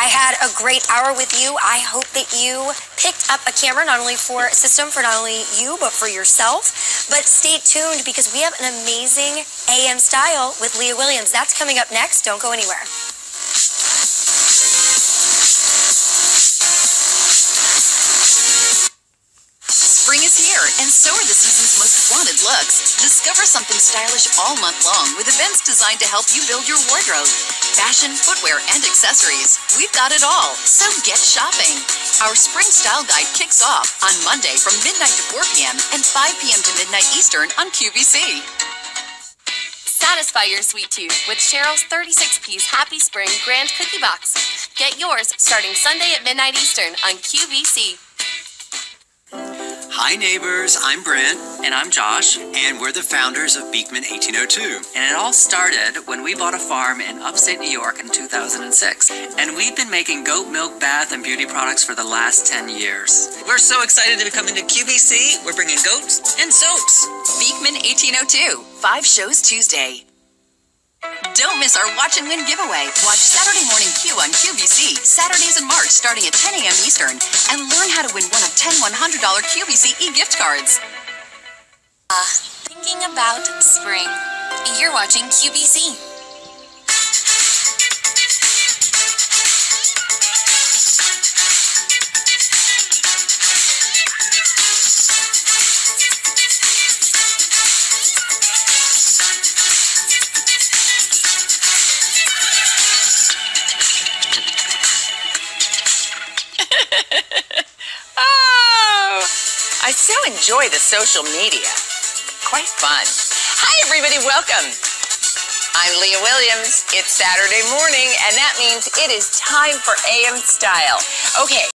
I had a great hour with you. I hope that you picked up a camera not only for system for not only you but for yourself. But stay tuned because we have an amazing AM style with Leah Williams. That's coming up next. Don't go anywhere. And so are the season's most wanted looks. Discover something stylish all month long with events designed to help you build your wardrobe. Fashion, footwear, and accessories. We've got it all, so get shopping. Our Spring Style Guide kicks off on Monday from midnight to 4 p.m. and 5 p.m. to midnight Eastern on QVC. Satisfy your sweet tooth with Cheryl's 36-piece Happy Spring Grand Cookie Box. Get yours starting Sunday at midnight Eastern on QVC. Hi, neighbors. I'm Brent. And I'm Josh. And we're the founders of Beekman 1802. And it all started when we bought a farm in upstate New York in 2006. And we've been making goat milk, bath, and beauty products for the last 10 years. We're so excited to be coming to QVC. We're bringing goats and soaps. Beekman 1802, five shows Tuesday. Don't miss our Watch and Win giveaway. Watch Saturday Morning Q on QVC, Saturdays in March starting at 10 a.m. Eastern, and learn how to win one of 10 $100 QVC e-gift cards. Uh, thinking about spring. You're watching QVC. I so enjoy the social media. Quite fun. Hi, everybody. Welcome. I'm Leah Williams. It's Saturday morning, and that means it is time for AM Style. Okay.